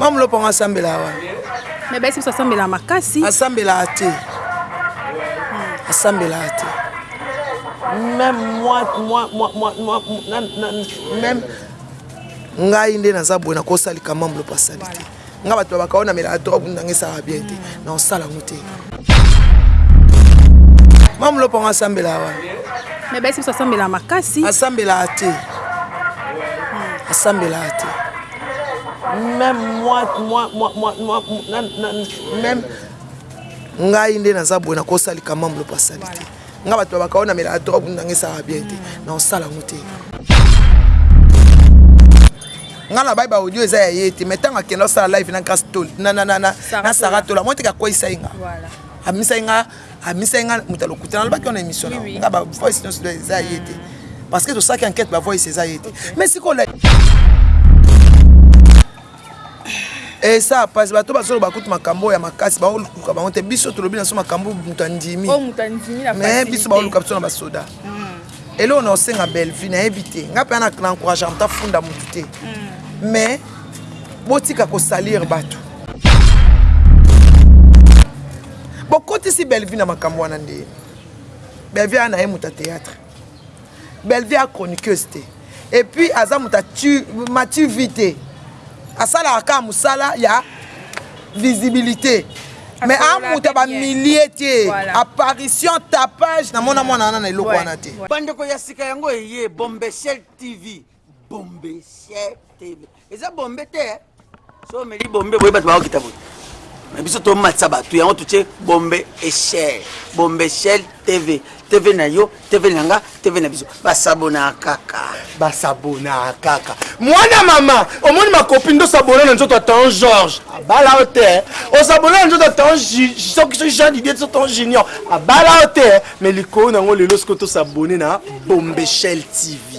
mama lopo yango asambelaka wana me bayesi biso asambelaka makasi asambelaka te asambelaka te meme moi moi moi moi moi meme ngai nde naza boye nakosalika mama lopo asali te ngai bato babaka oyo namelaka trop ndanga esaka bien te na osala yango te mama lopo yango asambelaka wana me bayesi biso asambelaka makasi asambelaka te asambelaka te Meme moi, moi, moi, moi, moi, na, na, meme ngai nde naza boye nakosa likamambo lopo asali te ngai bato babakao na melaka drogue ndanga esaka bien te na osala yango te ngai nabai baaudio eza ya ye te mai ntango akenda osala live na na sara tola moteke akweisai nga abimisaki nga amisaki nga moto ya lokuta nalobaki wana émission na nga ba voice nyonso eza ye te parce que tosalaki enquête ba voice eza ye te mais sikola esa pasi bato bazoloba kutu makambo oyo ya makasi baoluka bango te biso tolobi na biso makambo moto andimi oh, mais biso baoluka biso na basoda hmm. eloko na osenga bellevue nayebi te ngai mpe na encourage moto afunda motu te hmm. mais botika kosalire bato bokotisi bellevue na makambo wana nde bellevue aa na ye moto ya théâtre bellevue a chroniqueuse te et puis aza moto matu vie te asalaka kaka mosala ya visibilité mais amuta bamilie te apparition tapage namona mwana wana na eloko wana te bandeko ya sika yango eye bombeshel tv bombe sier tv eza bombe te eh? so omeli bombe boye bato bakokita boye na biso tomatisa bato yango totie bombe echel bombe echel tv tv na yo tv na nga tv na biso basabona kaka basabona kaka mwana mama omoni makopi nde osabona na nzoto ya tan george abala yo te eh? osabona na nzoto ya tan soki soki jean didie so tan junior abala yo te eh? mais likolo na yango lelo soki tosabone na bombechel tv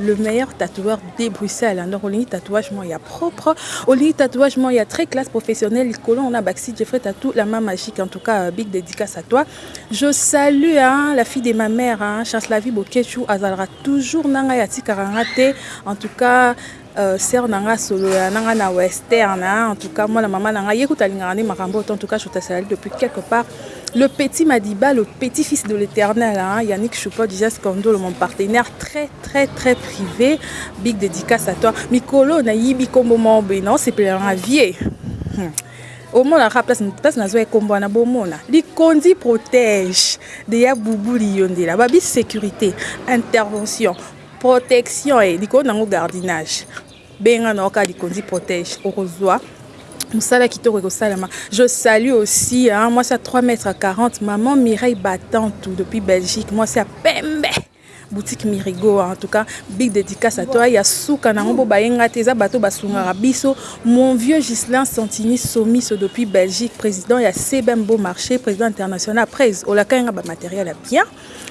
Le meilleur tatoueur de Bruxelles donc olingi tatouage moi ya propre olingi tatouage moi ya très classe professionnelle likolo on a Baxi Jeffrey Tatou la main magique en tout cas euh, big dédicace à toi je salue hein, la fille de ma mère hein, Chancelavie Bokechou azalaka toujours nanga ya tikaka nga te en tout cas Euh, sœur na nga solola na nga na western hein, en tout cas mwana mama na nga ye kuta alingaka nde makambo oyo en tout cas je te salue depuis quelque part Le petit madiba le petit fils de l'eternel hein Yannick Choupot Jesus Kondolo mon partenaire très très très privé big dedicace à toi mikolo na yibi kombo moko boye na osepela na vie hmm. omonaka place place nazwa ekombo wana bomona likonzi protège de ya bubu liyondela babi sécurité intervention protection e likolo nango gardinage Benga na yo kaka likonzi protège okozua musala kitoko ekosalama je salue aussi hein mwasi ya 3 mètres 40 maman Mireille Batantu depuis Belgique mwasi ya pembe boutique Mirigo en tout cas big dédicace à toi ya suka nango bo bayenga te eza bato basungaka biso mon vieux Gislain Santini Somiso depuis Belgique président ya CBM Beau Marché président international après olakayenga ba matériel ya bien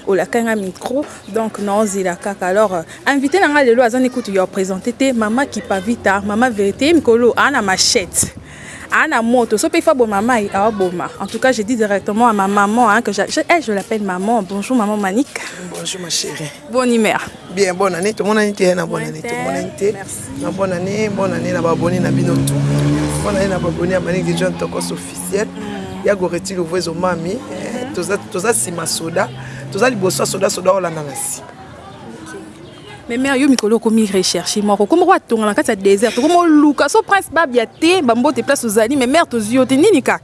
Olakaki nga micro donc nao zela kaka alors invite na nga lelo aza ne kutu ya presenter te mama kipavita mama verite ye mikolo a na machette ana moto so pe fabo mama ye awa boma en tout cas je dis directement à ma maman hein, que je, je, eh, je l'appelle maman bonjour maman Manika bonjour ma chérie bonne humeur Bien, bonne année, tout le monde a été na bonne année, tout le monde a été na bonne année, bonne année na babonné na bino tout. Bonne année na babonné à Manik de John Tokos officiel. Mm. Ya goreti le voizo mami, eh, toza toza sima soda, toza liboso soda soda olanda na sima. mais mère yo mikolo okomi recherche moko okomi koatonga na kati ya désert okomi oluka so prince babia te bambote place ozali mais mère tozwi yo te nini kaka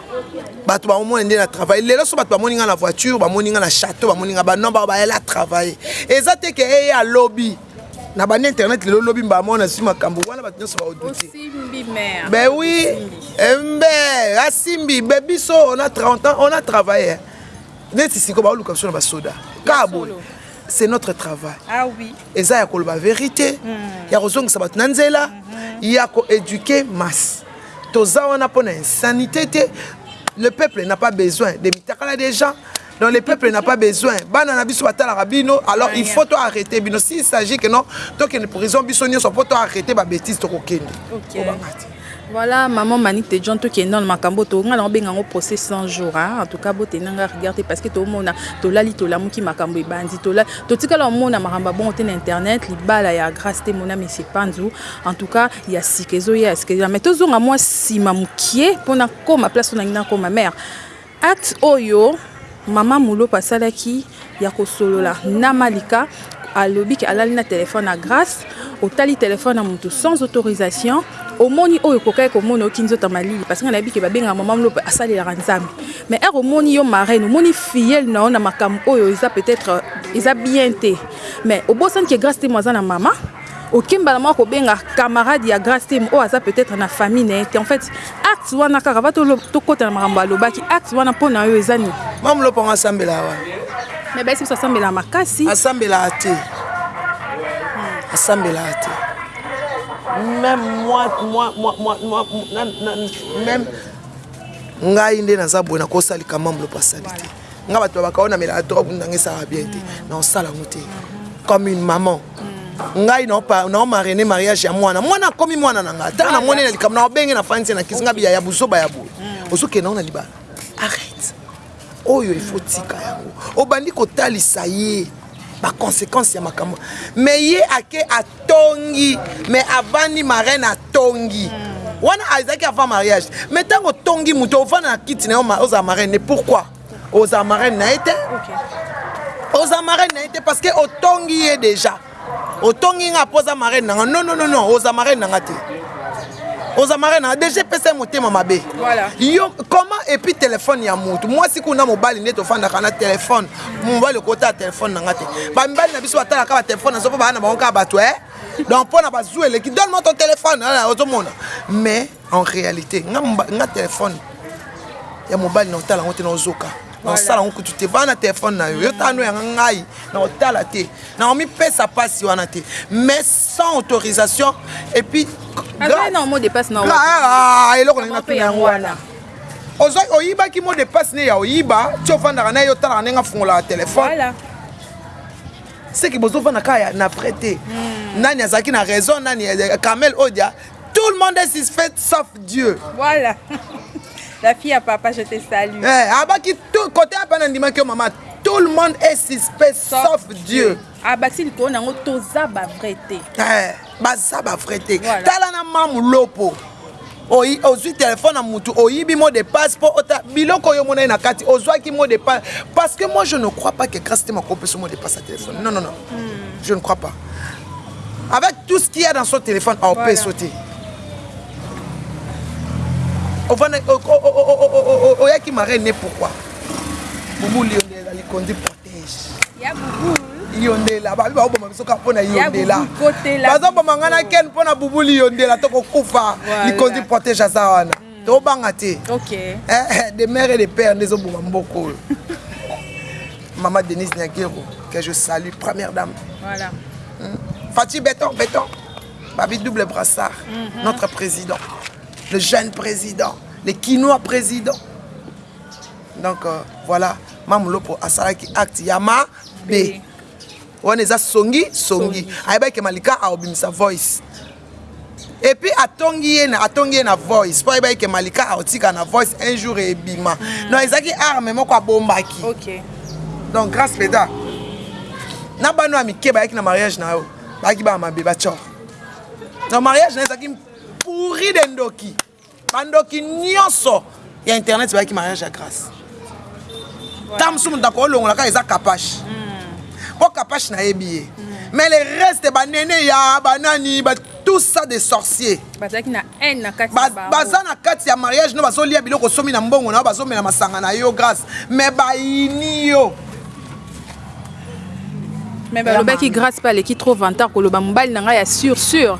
bato baomona nde na travaille lelo so bato bamoni ngai na voiture bamoni ngai na chateau bamoni ngai banon bao bayela travaille eza te ke eye alobi na banda internet lelo lobi mbala moko nazwi makambo wana bato nyonso baoduti ben oui mbe asimbi be biso on a 30 ans on a travaille neti siko baoluka biso na basoda kaka boye c'est notre travail ah oui eza ya koloba verite mm. ya kozongisa bato na nzela mm -hmm. ya koeduke masse toza wana mpo na insanité te le peuple n'a pas besoin de mitakala des gens donc le peuple n'a pas besoin bana na biso batalaka bino alors il faut to arrêter bino s'il s'agit que non tokende prison biso nyonso mpo to arrêter babétise tokokende okay. Voilà maman manick de John tokende nano makambo oyo tokonga nango benga yango procès 100 jours hein? en tout cas botenda nga rigueur te parce que tomona tolali tolamuki makambo ebandi tola totikala omona makambo ya bongo te na internet libala ya grace te mona monsieur panzu en tout cas ya sika ezoya ya sika ezoya mais tozonga mwa nsima mokie mpo nakoma place oyo nangi nakoma mare Acte oyo maman Mulopa asalaki ya kosolola na Malika, alobi ke alali na telephone ya Grace, otali telephone ya mutu sans autorisation, omoni oyo okokaki komona oyoki nzoto ya malili parce que nga nayebi ke babengaka maman Mulopa asalelaka Nzambe mais heure omoni yo marraine omoni filleule na yo na makambu oyo eza peut etre eza bien te mais obosani ke Grace Temo aza na mama Oke mbala moko kobenga camarade ya Grace Temo oyo aza peut-être na famille na ye te. En fait, acte wana kaka va tokota na makambo alobaki. Acte wana mpo na yo eza nini? Mamu Lopango asambela awa. Mais bayebisi biso asambela makasi. Asambela te. Asambela te. Même moi, moi, moi, moi, moi, même ngai nde naza boye nakosalika mamu Lopango asali te. Ngai bato babaka oyo namelaka trop nanga esaka bien te. Na osala yango te. Comme une maman. ngai nao marraine mariage ya mwana mwana akomi mwana na ngai ntango namoni na likambo naobenge na fanisi na kisi ngai biya ya buzoba ya boye mm. ozokende yango na libala arrete oyo ifo tika yango obandi kotalisa ye baconséquence ya makambo me ye ake atongi me avandi marraine atongi mm. wana azalaki avant mariage me ntango otongi moto ovanda na kiti na yo ozala marraine pourquoi oza marraine na ye te oza marraine na ye te parce que otongi ye déjà otongi nga mpo oza marraine na nga non non non oza marraine na nga te oza marraine na nga déjà epesa ye motema mabe yo comment epuis telefone ya motu mwasi kuna mobali nde tofandaka na telefone mobali okotala telefone na nga te bamibali na biso batalaka batelefone nazo mpo baa na bango kaka bato e eh? donc mpo na bazwi eleki donne moi ton telefone ozomona mais en realite nga telephone ya mobali na otala yango te na ozoka na osala yango kutu te vaa na telefone na yo yo tano yanga ngai na otala te na omipesa mpasi wana te mais sans autorisation epuis ah, eloko nangi natuna yango wana ozoi oyibaki mo depasse ne ya oyiba ti ofandaka na ye otalaka ndenge afungolaka telefone seke bozofanda kaka na vrai te hmm. nani azalaki na raison nani kamel odia Tout le monde est suspect sauf Dieu. Voilà. La fille à papa, je te salue. Eh, abaki tout côté à bana ndima que maman. Tout le monde est suspect sauf, sauf Dieu. Dieu. Abaki le kona ngo toza ba vrai te. Eh, baza ba vrai te. Voilà. Tala na mamu lopo. oyi ozwi telefone na motu oyibi mot de passe mpo ota biloko oyo omonani na kati ozwaki mot de passe parce que moi je ne crois pas que grâce te makopesa mot de passe ya telefone non non non mm. je ne crois pas avec tout ce qu'il y a dans son téléphone au peut sauter ovanda oyaki marraine ne pourquoi bubu liondela likonzi protège yondela babi baoboma biso kaka mpo na yondela bazoboma ngai na ken mpo na bubu liyondela tokokufa likonzi protège aza wana tobanga te okay. eh, eh, de mère et de père nde ezoboma mboka oyo mama denise nyagero que je salue première dame voilà. hmm. fati beton beton babi double brassard mm -hmm. notre président le jeune président le kinois président donc euh, voilà mamulopo asalaki acte ya ma b wana eza songi songi ayebaki malika aobimisa voice epuis atongi ye na atongi ye na voice mpo ayebaki ke malika akotika na voice un jour ebima mm. donc ezalaki arme moko abombaki okay. donc grace peda na bana ya mike bayaki na mariage na yo bayaki bana mabe bacor donc mariage na yo ezalaki pourri de ndoki Ba ndoki nionso ya internet bayaki mariage ya grace. Tango mosusu moto akolongola kaka eza kapash. Hmm. Po kapash nayebi ye. Hmm. Mais les restes ba nene ya ba nani ba tout ça des sorciers bazalaki na haine na kati ba, baza na kati ya mariage no bazolia biloko somi na mbongo na yo bazomela masanga na yo grâce mais bayini yo mais balobaki grace pe aleki trop vantard koloba mobali na ngai ya sur sur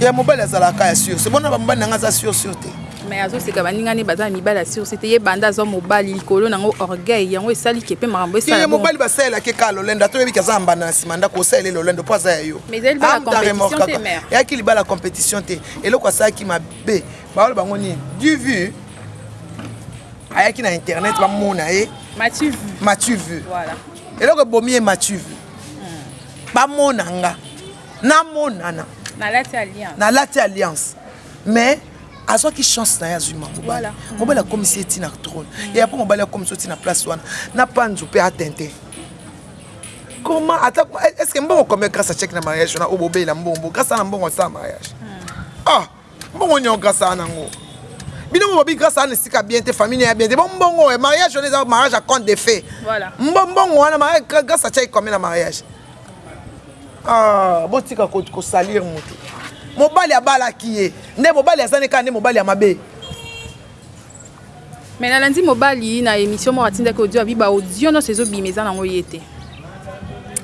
ya mobali azalaka ya sur sebona bamobali na ngai aza sur sur te mais azoseka baninga ne baza na mibali ya sur te ye banda azwa mobali likolo nango orgueil yango esali ke mpe makambo esala mobali basalelaki kaka lolendo ata oyebiki aza na mbanda na nsima ndako osaleli lolendo mpo aza ya yo eyaki libala compétition te eloko asalaki mabe baola bango nini du vu ayaki na internet bamona ye matu vu eloko ebomi ye matu vu hmm. bamona nga namonana nalati alliance mais azwaki chance na ye azwi ma mobali mobali akomisi ye ntina trone hmm. ye apo mobali akomisi yo ntina place wana na panzu mpe atente comment ata est ce que mbongo combien grâce à chèque na mariage wana oyo bobeyela mbongo grâce na mbongo asala mariage hmm. ah mbongo nyo grâce à nango bino mo babi grâce à ne sika bien te famille ya bien te bon mbongo mariage on est mariage à compte de fait voilà mbongo wana mariage grâce à chai combien na mariage ah bon tika ko ko salir mutu mobali abalaki ye nde mobali azani kaka nde mobali ya mabe Mais na landi mobali na emission moko atindaki audio abi ba audio nionso ezo bima eza nango yete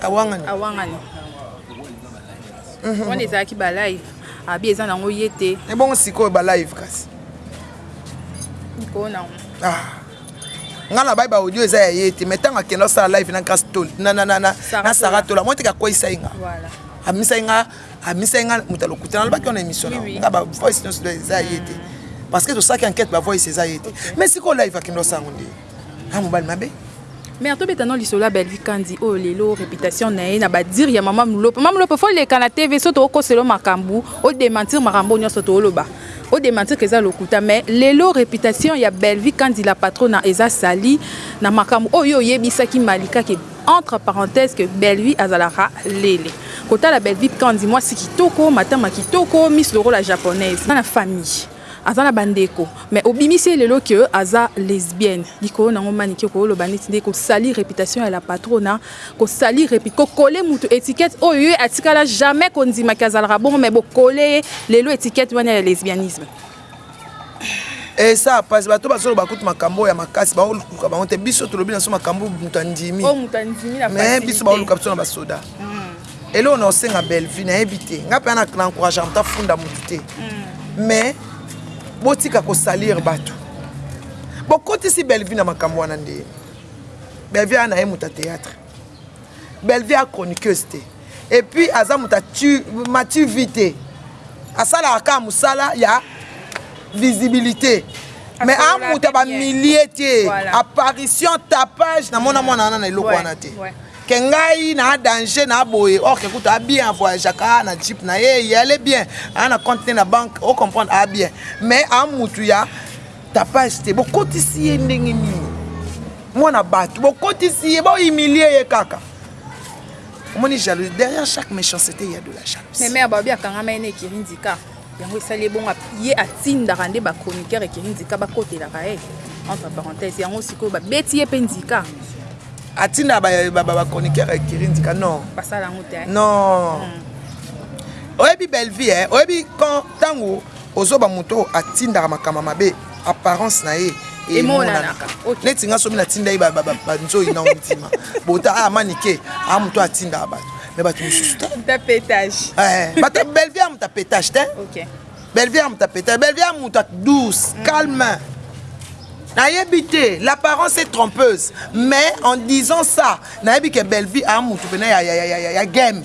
awangani awangani wana ezalaki ba live abi eza nango yete ebongo sikoyo ba live kasi kona ah nga na bai ba audio eza ya yete mais tango akenda osala live na grace tol na na na na saratola motika kwei sai nga voilà amisai nga amisaki nga moto ya lokuta nalobaki wana émission na nga ba voice nyonso eza ye te parce que tosalaki enquête ba voice eza ye te mais sikoyo live akende osango nde a mobali mabe mare tobeta no lisolo ya belvi kandi oyo lelo réputation na ye na badire ya mama molopo mama molopo fo leka na tv so tookoselo makambo odementir makambo nyonso tooloba odementir ke eza lokuta mais lelo réputation ya belvi kandi la patrona eza sali na makambo oyo oyebisaki malika ke Entre parenthèses que Bellevue azalaka lele. Kotala Bellevue Kandy muasi kitoko, matama kitoko, misu lokola japonaise. Aza na famille, aza na ba ndeko mais obimisi ye lelo que aza lesbienne. Likolo na ngo Manike oko loba neti nde ko salir reputation ya la patrona, ko salir repu, ko coller mutu etiquette oyo ye atikala jamais ko ndima que azalaka bongo mais bo coller ye lelo etiquette wana ya lesbianisme. esa eh, pasi bato bazoloba kutu makambo oyo ya makasi baoluka bango te biso tolobi na biso makambo moto andimi oh, me biso baoluka biso na basoda hmm. eloko na osenga bellevue nayebi te ngai mpe na encourage anta funda motu te hmm. mais botika kosalire bato bokotisi bellevue na makambo wana nde bellevue aa na ye moto ya théâtre Bellevue a chroniqueuse te et puis aza mutu a mature vie te asalaka kaka musala ya visibilite mais a mutu ya ba milieu te apparition tapage na mona mwana wana na eloko wana te ouais. ke ngai na danger na boye or ke kutu a bien voyageaka na jeep na ye ye ale bien a na compte ne na banque o comprendre a bien mais a mutu ya tapage te bokotisi ye ndenge nini mwana bato bokotisi ye bohumilie ye kaka omoni jalousie derrière chaque méchancété il y a de la jalousie mais mère babi akangama ye na ekirindika yango esali ye bongo ye atindaka nde bachroniqueur ekirindika bakotelaka ye entre parenthèse yango sikoyo babeti ye mpe ndika atindaka bachroniqueur ba, ba, ba ekirindika non basala yango te non mm. oyebi bellevie eh? oyebi quand ntango Ozo ba moto oyo atindaka makambo mabe apparence na ye emonanaka neti nga somi natinda ye banzoi na ondima bota aya ah, manike a ah, moto atindaka bato me bato mosusu te belvie ya moto apetage te belvie ya moto apetage belvie ya moto douce mm. calme nayebi te l'apparence est trompeuse mais en disant ça nayebi ke bellevie a ah, moto pena ya game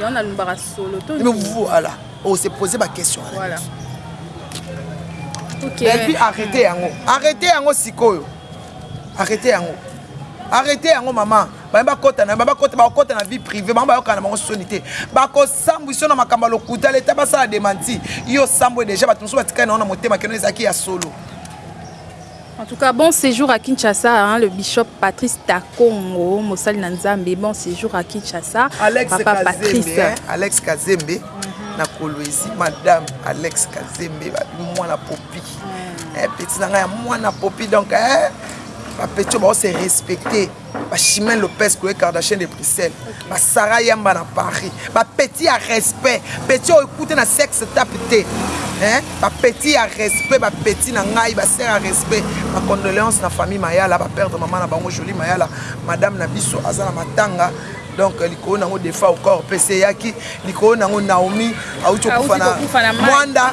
yango nalobaka solo to nini voilà on se poser ba question voilà okay. Bellevue arrête yango arrête yango sikoyo arrête yango arrête yango mama baye bakota na bakota bakota na vie privée bango bayokana bango soni te bakosambwiso na makambo ya lokuta leta basala demanti yo sambwe deja bato mosusu batikali na yango na motema keno ezalaki ya solo En tout cas, bon séjour à Kinshasa, hein, le bishop Patrice Takongo, Mosali Nanzambe, bon séjour à Kinshasa. Alex Papa Kazembe, Patrice. Hein, Alex Kazembe, mm -hmm. na Kolwezi, Madame Alex Kazembe, mwana popi. Mm. Eh, petit nanga ya mwana popi, donc, eh, ba petit, ba se respecter. ba Chimène Lopez, Khloe Kardashian de Bruxelles, okay. ba Sarah Yamba na Paris, ba petit ya respect, petit oyo ekute na sex tape te. Hein? Ba petit ya respect, ba petit na ngai, ba sœur ya respect. Ma condoléances na famille Mayala, ba perdre maman na bango Jolie Mayala, madame na biso azana matanga. donc euh, likolo nango defa okor mpe eseyaki likolo nango naomi auti okufa na mwanda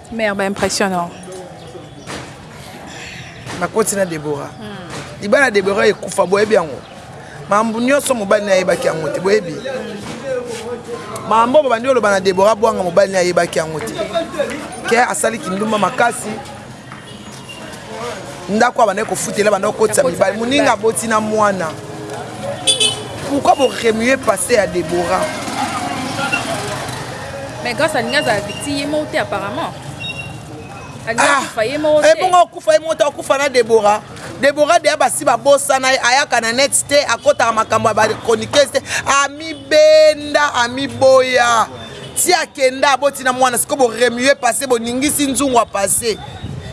Mère ba impression non. Nakoti na Deborah. Hmm. Libala Deborah ekufa boyebi yango. Mambo nyonso mobali na ayebaki yango te boyebi. Mambo babandi oloba na Deborah bwanga mobali na ayebaki yango te. Ke asali kindumba makasi. ndako abandaki kofutela abandaki kokotisa mibali moninga aboti na mwana pourquoi boremue passe ya debora mais grâce alingi azala victime ye moko te apparemment ebongo ah, okufa ye moko te okufa na debora debora deya basi babosana ye ayaka na net te akotaka makambo ya bachroniquese te amibenda amiboya ti akenda aboti na mwana sikoyo boremue passe boningisi nzungu apase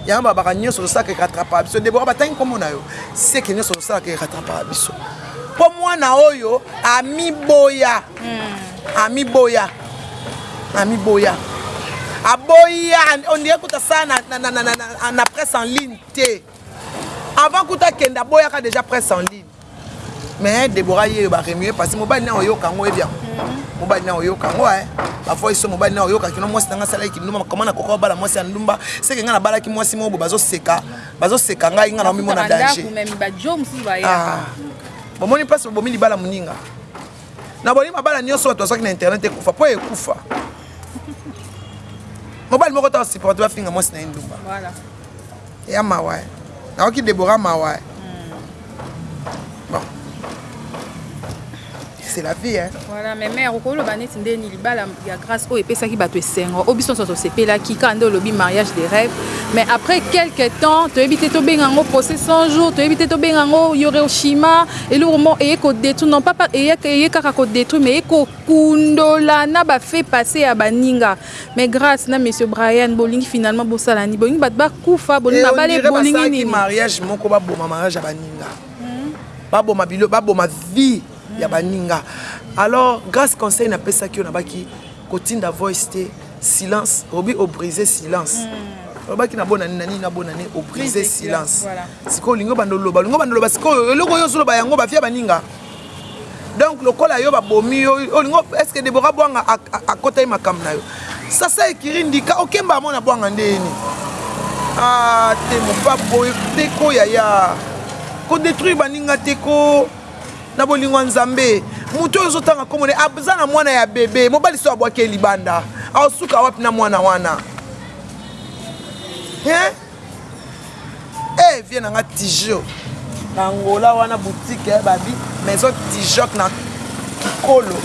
Yango babaka nyoso ozosalaka ekatrapaka biso. Debora batangi nkombo na yo seke nyoso ozosalaka ekatrapaka biso. Mpo mwana oyo amiboya, hmm. amiboya, amiboya, aboya ondire kuta saa na, na, na, na, na, na presse en ligne te. Avant kuta akenda aboyaka deja presse en ligne. Mais Deborah yeyo ba remue parce mobali na oyoka yango ebia. Mobali na oyoka yango eh. Parfois iso mobali na oyoka kino mwasi na nga sala kindumba comment na koka bala mwasi ya ndumba c'est que nga na balaki mwasi moko bazo seka bazo seka ngai nga na omi mona danger. Ah. Bomoni place bomi libala muninga. Na boni mabala nioso bato azwaki na internet ekufa po ekufa. Mobali moko ta supporter ba finga mwasi na ndumba. Voilà. Ya mawa eh. Nayoki Deborah mawa eh. Bon. C'est la vie hein. Voilà, mais mère okoloba neti ndeni libala ya grâce oyo epesaki bato esengo. O biso nsoso sepelaki ka nde olobi mariage de rêve. Mais après quelques temps, toyebi te tobenga yango procès 100 jours, toyebi te tobenga yango Hiroshima, eloko mo eye ko détruire non pas eye eye kaka ko détruire mais eye ko kundola na ba fait passé ya baninga. Mais grace na monsieur Brian bolingi finalement bosala ni bolingi bato bakufa bolingi eh, babale bolingi nini mariage moko baboma mariage ya baninga hmm. baboma bilo baboma vie hmm. ya baninga alors grace conseil napesaki yo nabaki kotinda voice te silence obi obrise silence hmm. olobaki nabonani na nini nabonani obrise silence sikoyo olingi obanda oloba olingi obanda oloba sikoyo eloko oyo ozoloba yango bafia baninga donc lokola yo babomi yo olingo est ce que Deborah Bwanga akotaki makambo na yo sasa ekiri ndika okemba yango na Bwanga nde yeni ah te mopa boye te ko yaya ko détruire baninga te ko na bolingo ya nzambe moto oyo ozotanga komone aza na mwana ya bebe mobali so abwaki ye libanda aosuka wapi na mwana wana hein e vie na nga tijo na angola wana boutique ya babi maison tijok na kikolo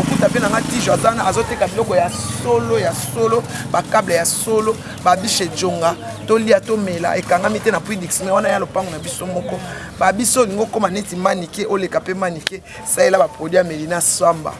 okuta mpe na nga tijo aza wana azoteka biloko ya solo ya solo bakable ya solo babishe jonga tolia tomela ekangami te na puidixme wana ya lopango na biso moko babiso olingi okoma neti manike oleka mpe manike salela ba produit ya melina swamba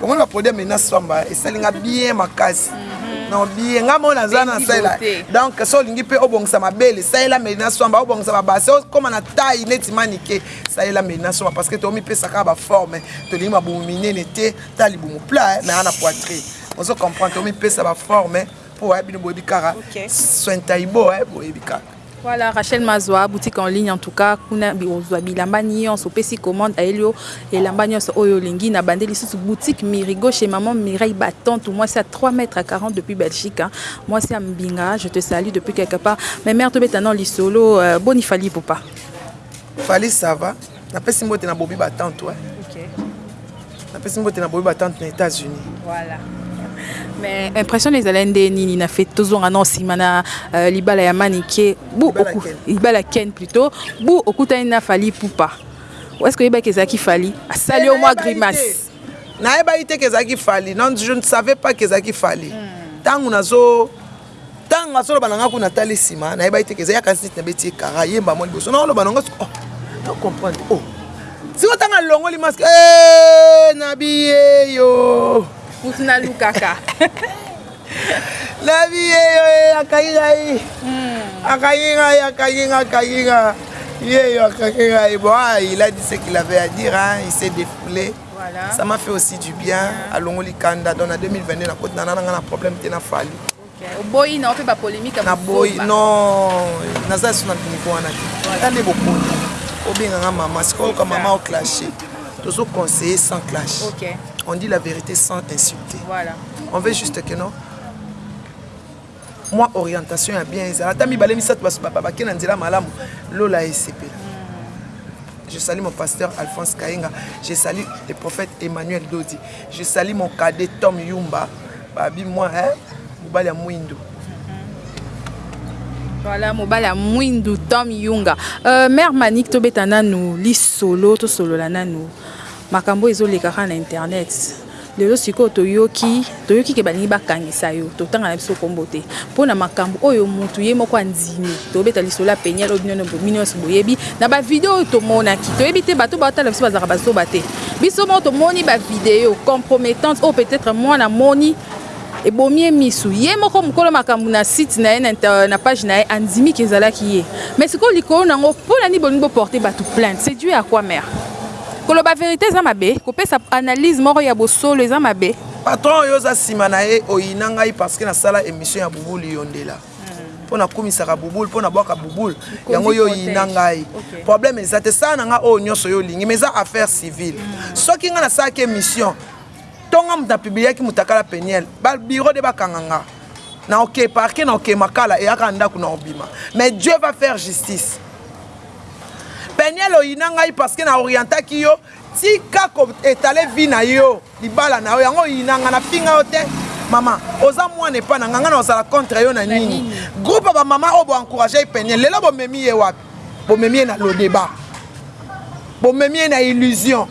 bomoni ba produit ya melina swamba esali nga bien makasi mhm. non bien nga moko naza na salela donc so olingi mpe obongisa mabele salela melina swamba obongisa babase okoma na taille neti manike salela melina swamba parce que tomipesa kaka baforme tolingi mabumu minene te ta libumu plat mais ana poitrine ozo comprendre tomipesa baforme mpo bino boyebi kaka soin taibo boyebi kaka Voilà Rachel Mazwa boutique en ligne en tout cas kuna ozwa bilamba nyonso opesi commande ayeli yo elamba nyonso oyo olingi na bande lisusu boutique Mirigo chez maman Mireille Batantu mwasi ya 3 mètres à 40 depuis Belgique hein. mwasi ya mbinga je te salue depuis quelque part mais mère tobeta non lisolo euh, boni fali ipupa Fally ça va napesi mbote na bobi batante wa okay. napesi mbote na bobi batante na états-unis voilà. mais impression ezalaki nde nini na fete tozonga na nsima na uh, libala ya manike bu libala ken plutôt bu okutani na fali pupa est ce que oyebaki ezalaki fali asali yo mwa grimace nayebaki te ke ezalaki fali non je ne savais pas ke ezalaki fali ntango hmm. nazo Tango azo loba na nga kuna tali sima na yebaki te ke eza yaka nzite na beti ekara yemba mwa liboso na loba na nga oh to comprendre oh siko tanga longoli masque eh na biye yo kutu na lukaka na biye yo eh, akangi ngai hmm. akangi ngai akangi ngai akangi ngai ye yo akangi ngai bon ah, il a dit ce qu'il avait à dire hein il s'est défoulé Ça m'a fait aussi du bien alongoli kanda donc na 2022 nakoti nana nanga na problème te na fali oboyi na ope bapolémike naboyi non naza lisusu na niveau wana te ta nde bokoni obenga nga mama sikoyo oyoka mama oclashe tozo conseiller sans clash okay. on dit la vérité sans insulter voilà. on veut juste que non Mwa orientation ya bien ezala ata mibale misato basusu bake na nzela malamu lola esepela. Je salue mon pasteur Alphonse Kayenga. Je salue le prophète Emmanuel Dodi. Je salue mon cadet Tom Yumba. Babi moi, hein, mobali ya mwindo. Voilà, mobali ya mwindo Tom Yunga. Euh, mère Manik tobeta nanu lisolo tosolola nanu. Makambo ezoleka kaka na internet. Lelo sikoyo toyoki toyoki ke balingi bakangisa yo totanga na biso kombo te po na makambu oyo mutu ye moko andimi tobeta lisolo ya penielle oyo bino nionso boyebi na ba video oyo tomonaki toyebi te batu baotala na biso bazalaka ba zoba te biso moko tomoni ba video compromettante oyo peut etre muana amoni ebomi ye misu ye moko mukolo makambu na site na ye na page na ye andimi ke ezalaki ye mais sikoyo likolo na yango po na nini bolingi bo porter batu plainte c'est due à quoi mère? Koloba verite eza mabe? Kopesa analyse moko ya bosolo eza mabe? Patron oyo oza sima na ye oyina ngai parce que na sala emission ya bouboule yondela mpo na kumisaka bouboule mpo na bwaka bouboule yango yo oyina ngai problème eza te sala na ngai oyo nyonso yo olingi mais eza affaire civile soki ngai nasalaki émission to ngai moto na publiaki motakala peniel ba bureau de bakanga nga na oke parke na oke makala eyaka ndako na obima mais dieu va faire justice Penielle oyina ngai parce que na orientaki yo tika ko etale vie na yo libala na yo yango oyina nga na finga yo te mama oza mwana epa na nga nga na ozala contre yo na nini groupe ya ba mama oyo bo encouragaki Penielle lelo bomemi ye wapi bomemi ye na lodeba bomemi ye na illusion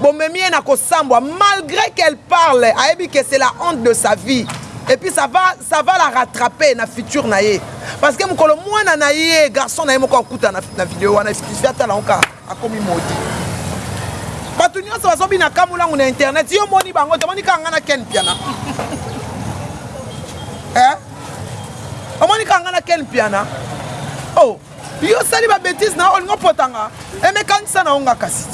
bomemi ye na kosambwa malgré qu'elle parle ayebi que c'est la honte de sa vie et puis ça va ça va la rattraper na future na ye parce que mokolo mwana na ye garçon na ye moko akuta na, na video wana excuse atala nka akomi modi bato nyonso bazobina kamulangu na internet yo omoni bango tomoni kaka ngai na ken piana eh? omoni kaka ngai na ken piana o oh. yo osali babetise na olingo potanga emekanisa na yo nga kasi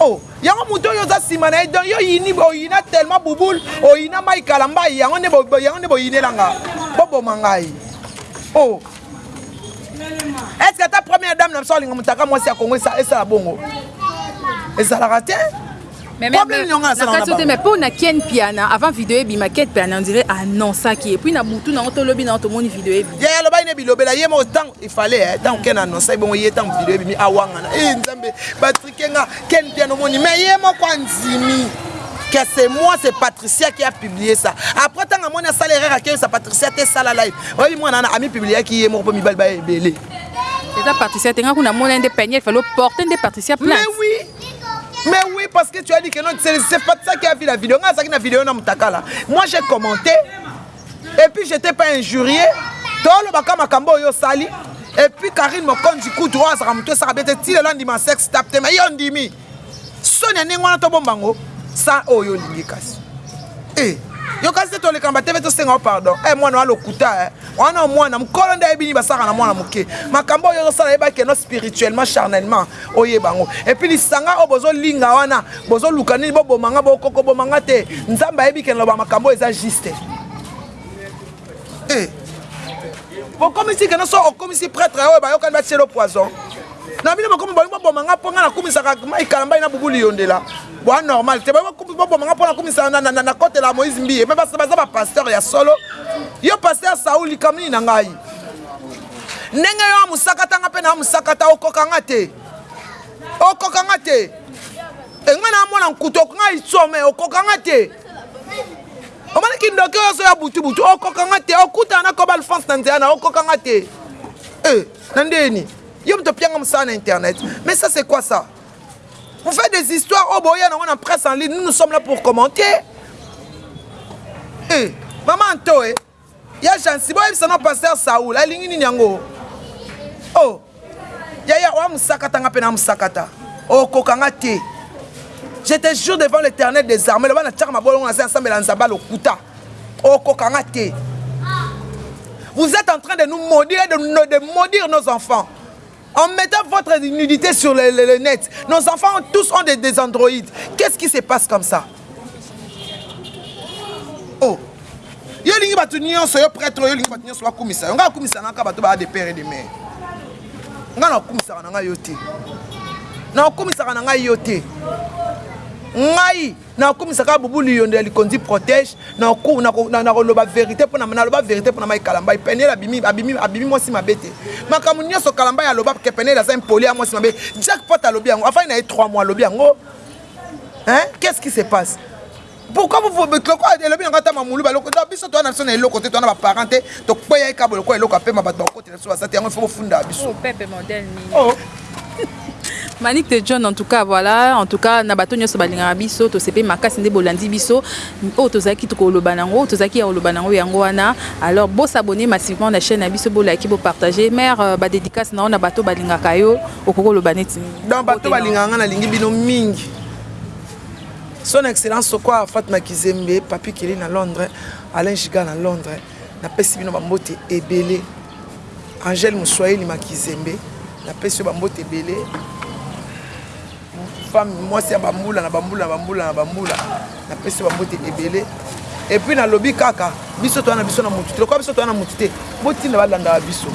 o oh. Yango moto oyo oza sima na ye donc yo yini oyina tellement bouboule oyina mai kalambai yango nde yango nde boyinela nga boboma ngai oh est ce que ata première dame na biso alinga moto aka mwasi ya kongo esala bongo ezalaka te mais mpo na ken piana avant video ebima ken piana on dirait annonsaki epuis na butu nango tolobi nango tomoni video ebima ye alobaki ne bilobela ye moko ntango ifale ntango ken annonsaki bongo ye ntango video ebimi awangana e nzambe kenga ken mpiano moni mais ye moko andimi que c'est moi c'est patricia qui a publié ça après ntango amoni asala erreur akeyisa patricia te esala live oyebi mwana wana amipubliaki ye moko mpo mibali baya ebele eza patricia te nga kuna mona nde peigne il fallait porter nde patricia place mais oui Mais oui, parce que tu as dit que non, c'est Patricia qui a vu la vidéo. Moi, j'ai commenté. et puis j'étais pas injurie toloba ka makambo oyo osali et puis Karine Mokonzi kutu oyo azaka moto esaka bete ti lelo andima sex tap te mais yo ondimi soni ya ndenge wana tobomba ngo sa oyo olingi kasi eh yo kasi te toleka ba tv tosenga yo pardon e eh, mwana wa lokuta eh. wana mwana mokolo nde ayebi nini basaka na mwana moke makambo oyo ozosala yebaki eno spirituellement charnellement Oyeba yango et puis lisanga oyo bozo linga wana bozo luka nini bo boma nga bo koko boma nga te nzambe ayebi ke naloba makambo oyo eza juste eh bokomisi keno so okomisi pretre oyo bayokani batielo poison na bino bokomi bolingi boboma nga mpo nga nakumisaka mai kalambai na bubuli yondela boa normal te bolingi boboma nga mpo nakumisa nakotela moïse mbiye me baza bapasteur ya solo yo pasteur saul likambo nini na ngai ndenge yo amusakata nga mpe na amusakata okoka nga te okoka nga te enga na mwana nkutu okonga isome okoka nga te omoni kindoki oyo azoya butubutu okoka nga te okutana na koba alphonse na nzela na okoka nga te eh, na ndeni yo moto opianga mosala na internet mais ça c'est quoi ça vous faites des histoires oyo oh, boya nango na presse en ligne nous nous sommes là pour commenter eh, mama anto e eh. Ya jeancy boyebisa no pasteur saul alingi nini yango oh yaya oa musakata nga pe na musakata okoka nga te je te jure devant l'éternel des armées loba na tiaka mabolongo na se asambela nzambe lokuta okoka nga te vous êtes en train de nous maudire de, de maudire nos enfants En mettant votre nudite sur le, le, le net, nos enfants ont, tous ont des, des androïdes. Qu'est-ce qui se passe comme ça Oh yo olingi bato nyonso yo prêtre oyo olingi bato nyonso bakumisa yo ngai akumisa nga kaka bato baa de père et de mare ngai nakumisaka na ngai yo te nakumisaka na ngai yo te ngai Na kumisa kaka Boubou Liyondo ya likonzi protège na ko na ko na ko loba verite pona na loba verite pona Mike Kalambay penielle abimi abimi abimi mwasi mabe te makambo nioso Kalambay aloba ke penielle aza impoli ya mwasi mabe jack pot alobi yango afandi na ye 3 mois alobi yango hein qu'est ce qui se passe pourquoi vous vous lokola elobi yango ata mamulu baloko donc biso toza na biso na eloko te toza na baparent te tokweyaki kaka lokola eloko ya pema bato bakotela biso basati yango ifo bofunda biso oh, oh. Manick de John en tout cas voilà en tout cas na bato nyonso balingaka biso tosepe makasi nde bolandi biso oyo tozalaki tokoloba nango tozalaki ya koloba nango yango wana alors bo s'abonner massivement na chaîne na biso bolaki bopartage mare euh, badédicace na yo na bato balingaka yo okoki koloba neti donc bato balingaka nga nalingi bino mingi son excellence soko afat na kizembe papi keli na londres alain giga na londres Na pesi bino ba mbote ebele. Angel Muswahili Makizembe na pesi yo ba mbote ebele. Femme mwasi ya bambula na bambula na bambula na bambula na pesi yo ba mbote ebele. Et puis na lobi kaka biso toana biso na mutu te. Lokola biso toana mutu te, botinda balandaka biso.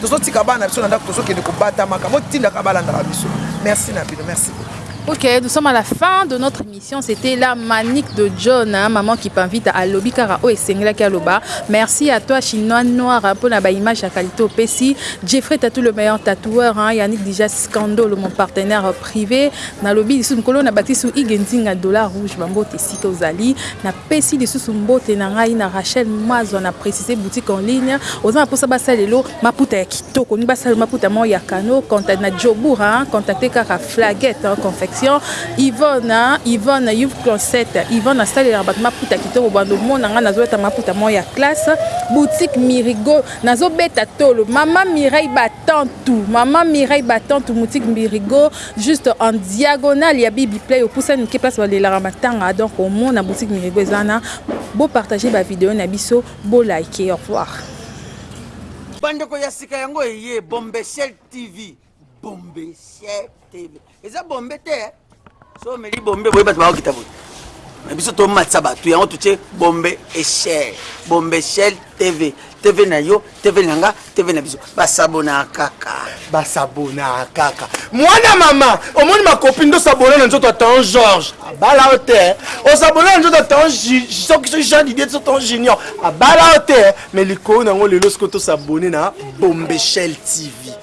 tozotika bana biso na ndako tozokende kobatamaka botindaka balandaka biso merci na bino merci beaucoup ok nous sommes à la fin de notre émission Science ete la manique de John hein, maman Kipinvita alobi kaka oyo esengelaki aloba. Merci à toi chinois noir hein, pona ba images ya qualite opesi. Jeffrey Tatou le meilleur tatoueur hein, Yannick Dija Scandolo mon partenaire prive. Nalobi lisusu nkolo na bakisi yo Hugues Nzinga dollar rouge ba mbote esika ozali. Na pesi lisusu mbote na ngai na Rachel Mazwa na preciser boutique en ligne. Oza na posa ba salelo maputa ya kitoko ni ba salelo maputa moko ya kano contact na Joburg hein, contacter kaka Flaget en confection Yvonne Yvonne Youve Closet Yvonne asalelaka bato maputa kitoko bando omona ngai nazobeta maputa moko ya classe boutique Mirigo nazobeta tolo mama Mireille Batantu mama Mireille Batantu boutique Mirigo juste en diagonale ya Bibi Play opusani moke place balelaka matanga donc omona boutique Mirigo eza wana bo partager ba video na biso bo like au revoir. Bandeko ya sika yango eye Bombeshell TV. bombe sietele eza bombe te eh? so omeli bombe boye bato bakokita boye na biso tomatisa bato yango totie bombe echel bombe echel tv tv na yo tv na nga tv na biso basabona kaka basabona kaka mwana mama omoni makopi nde osabona na nzoto ya tan george abala yo te eh? osabona na nzoto ya tan soki soki jean didie so tan junior abala yo te eh? me likolo na yango lelo soki tosabone na bombechel tv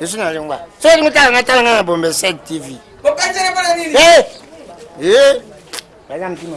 Je suis na lingua. Soki olingi tala nga tala nga na Bombe 7 TV. Bokanzela pona nini? Eh! Eh! Baza mtima.